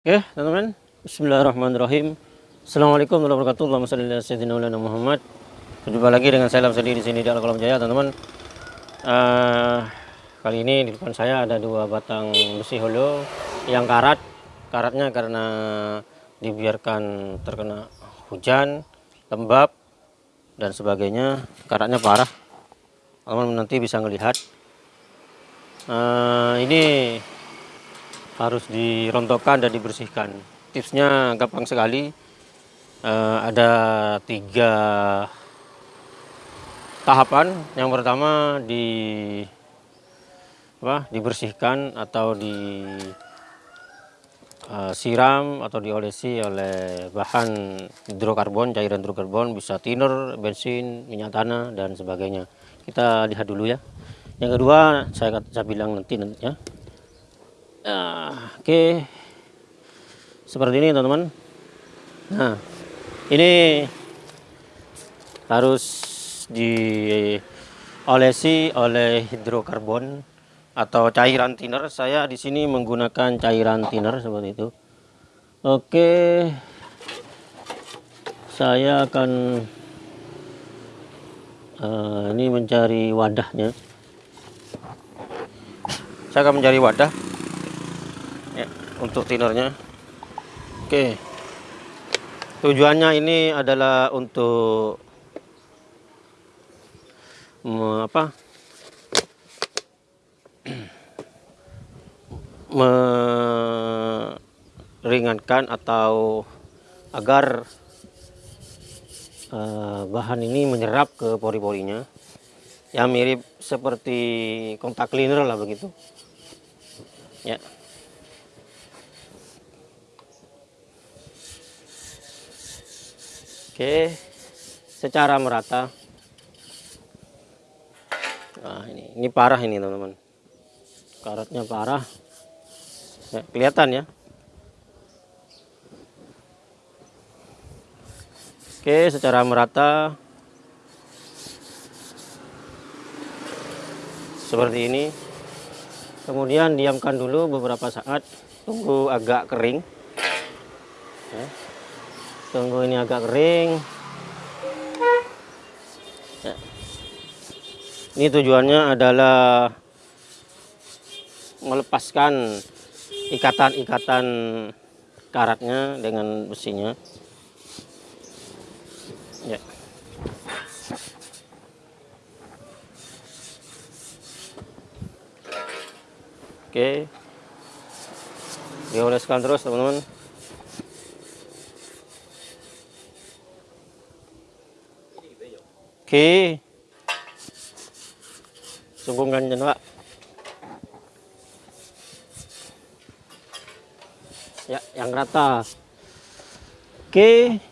Oke, teman-teman. Bismillahirrahmanirrahim. Assalamualaikum warahmatullahi wabarakatuh. Sayyidina Muhammad. Berjumpa lagi dengan saya Lamsadi di sini di Al-Qalam Jaya, teman-teman. Uh, kali ini di depan saya ada dua batang besi holo yang karat. Karatnya karena dibiarkan terkena hujan, lembab dan sebagainya. Karatnya parah. Teman-teman nanti bisa melihat. Uh, ini harus dirontokkan dan dibersihkan. Tipsnya gampang sekali. Uh, ada tiga tahapan. Yang pertama di apa? Dibersihkan atau di uh, siram atau diolesi oleh bahan hidrokarbon, cairan hidrokarbon, bisa thinner, bensin, minyak tanah dan sebagainya. Kita lihat dulu ya. Yang kedua saya saya bilang nanti ya Nah, oke. Seperti ini teman-teman. Nah, ini harus diolesi oleh hidrokarbon atau cairan thinner. Saya di sini menggunakan cairan thinner seperti itu. Oke. Saya akan uh, ini mencari wadahnya. Saya akan mencari wadah untuk tinernya. Oke. Tujuannya ini adalah untuk apa? Meringankan atau agar uh, bahan ini menyerap ke pori-porinya. Yang mirip seperti kontak cleaner lah begitu. Ya Oke, secara merata. Nah, ini ini parah ini teman-teman. Karatnya parah. Ya, kelihatan ya. Oke, secara merata. Seperti ini. Kemudian diamkan dulu beberapa saat, tunggu agak kering. Ya tunggu ini agak kering. Ya. ini tujuannya adalah melepaskan ikatan-ikatan karatnya dengan besinya. Ya. Oke. Dioleskan terus teman-teman Oke. Sunggungan dyan, Pak. Ya, yang rata. Oke.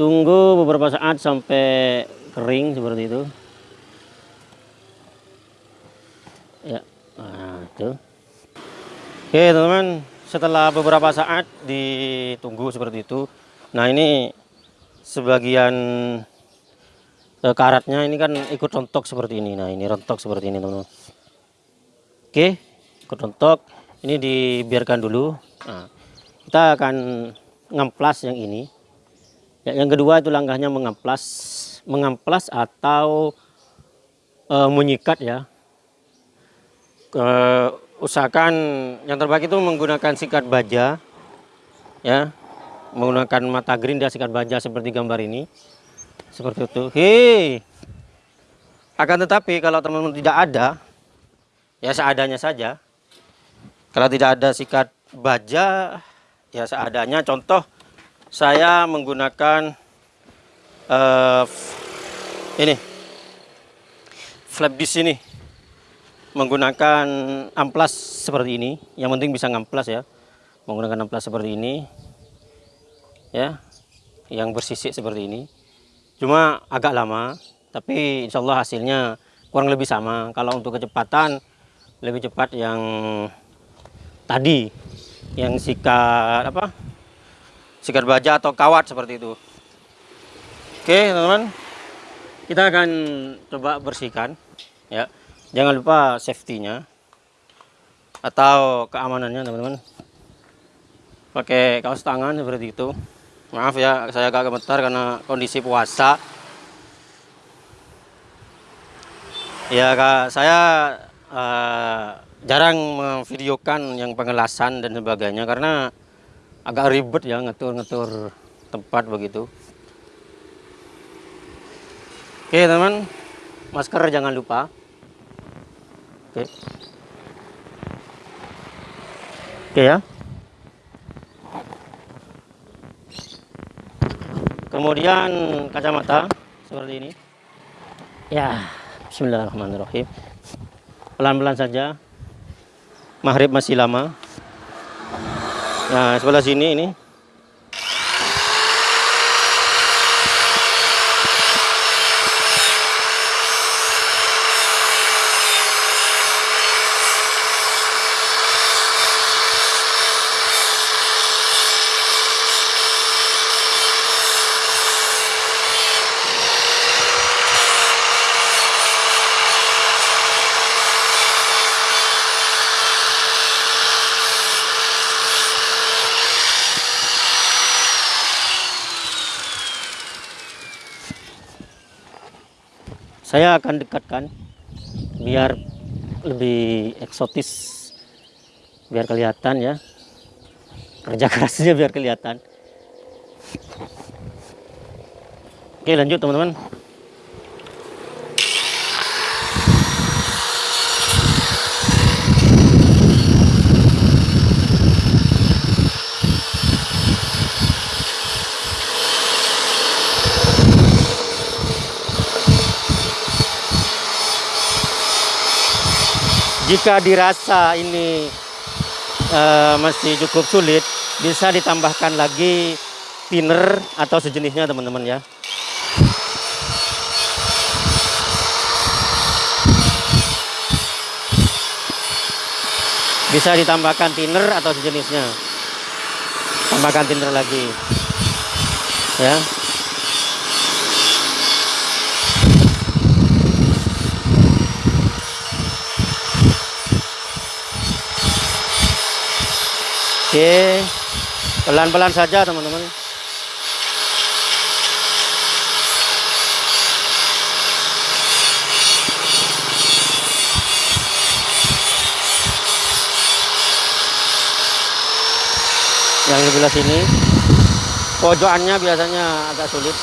Tunggu beberapa saat sampai kering seperti itu. Ya, nah itu. Oke, teman-teman. Setelah beberapa saat ditunggu seperti itu. Nah, ini sebagian e, karatnya ini kan ikut rontok seperti ini. Nah ini rontok seperti ini teman-teman. Oke ikut rontok. Ini dibiarkan dulu. Nah, kita akan ngamplas yang ini. Ya, yang kedua itu langkahnya mengamplas mengamplas atau e, menyikat ya. E, usahakan yang terbaik itu menggunakan sikat baja ya. Menggunakan mata gerinda sikat baja seperti gambar ini seperti itu. Hei akan tetapi kalau teman-teman tidak ada ya seadanya saja. Kalau tidak ada sikat baja ya seadanya. Contoh saya menggunakan uh, ini. Flap disk ini. Menggunakan amplas seperti ini. Yang penting bisa ngamplas ya. Menggunakan amplas seperti ini. Ya. Yang bersisik seperti ini cuma agak lama tapi insya Allah hasilnya kurang lebih sama. Kalau untuk kecepatan lebih cepat yang tadi yang sikat apa? Sikat baja atau kawat seperti itu. Oke teman-teman. Kita akan coba bersihkan ya. Jangan lupa safety-nya atau keamanannya teman-teman. Pakai kaos tangan seperti itu maaf ya saya agak gemetar karena kondisi puasa. Ya kak saya uh, jarang memvideokan yang pengelasan dan sebagainya karena agak ribet ya ngetur-ngetur tempat begitu. Oke teman masker jangan lupa. Oke. Oke ya kemudian kacamata seperti ini. Ya Bismillahirrahmanirrahim. Pelan-pelan saja. Maghrib masih lama. Nah sebelah sini ini saya akan dekatkan biar lebih eksotis biar kelihatan ya. Kerja kerasnya biar kelihatan. Oke lanjut teman-teman jika dirasa ini uh, masih cukup sulit bisa ditambahkan lagi thinner atau sejenisnya teman-teman ya. Bisa ditambahkan thinner atau sejenisnya. Tambahkan thinner lagi. Ya Oke, pelan-pelan saja teman-teman. Yang di sebelah sini, pojokannya biasanya agak sulit.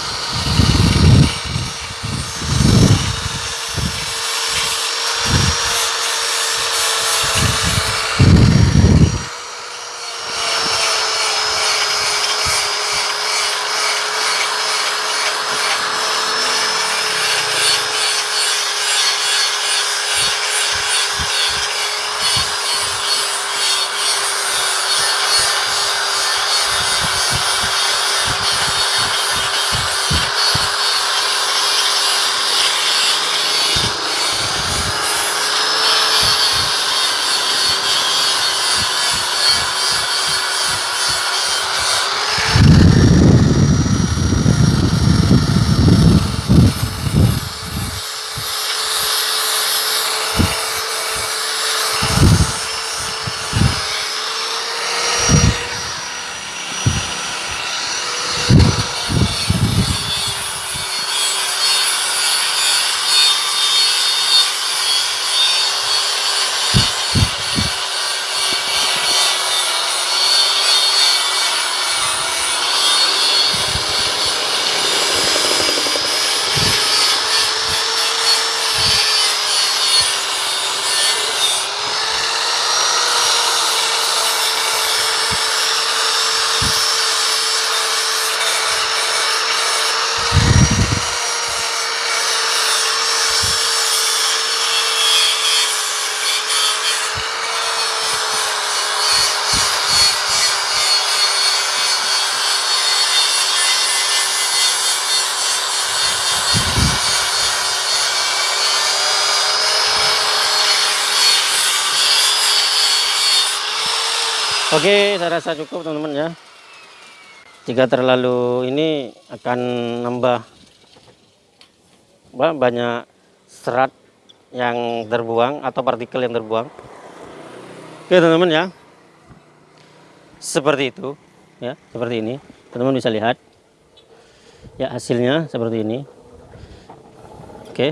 Oke, saya rasa cukup teman-teman ya. Jika terlalu ini akan nambah banyak serat yang terbuang atau partikel yang terbuang. Oke teman-teman ya. seperti itu ya seperti ini teman-teman bisa lihat ya hasilnya seperti ini oke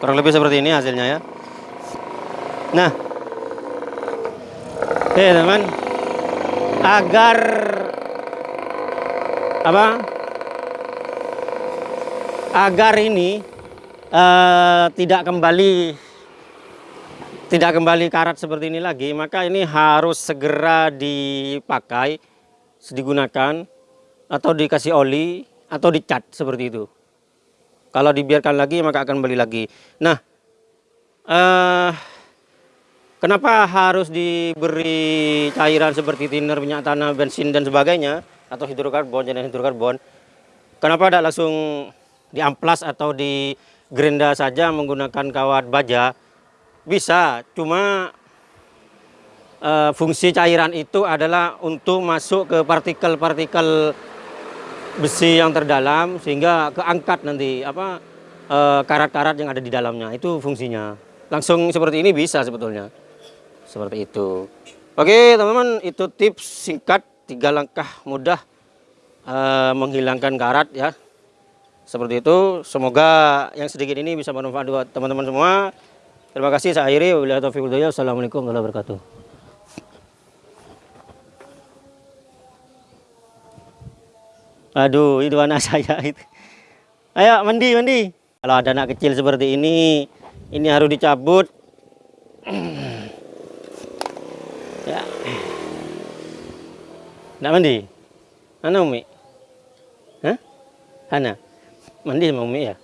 kurang lebih seperti ini hasilnya ya nah oke teman-teman agar apa agar ini eh, tidak kembali tidak kembali karat seperti ini lagi, maka ini harus segera dipakai, digunakan, atau dikasih oli, atau dicat seperti itu. Kalau dibiarkan lagi, maka akan kembali lagi. Nah, eh, kenapa harus diberi cairan seperti thinner, minyak tanah, bensin, dan sebagainya, atau hidrokarbon, jenis hidrokarbon, kenapa tidak langsung diamplas atau di gerinda saja menggunakan kawat baja, bisa, cuma uh, fungsi cairan itu adalah untuk masuk ke partikel-partikel besi yang terdalam sehingga keangkat nanti apa eh, karat-karat uh, yang ada di dalamnya itu fungsinya. Langsung seperti ini bisa sebetulnya. Seperti itu. Oke, teman-teman, itu tips singkat tiga langkah mudah uh, menghilangkan karat ya. Seperti itu. Semoga yang sedikit ini bisa bermanfaat buat teman-teman semua. Terima kasih saya akhiri. Wabillahi Assalamualaikum warahmatullahi wabarakatuh. Aduh, itu anak saya itu. Ayo mandi, mandi. Kalau ada anak kecil seperti ini, ini harus dicabut. ya. Nak mandi? Mana Umi? Hah? Hana? Mandi sama Umi ya?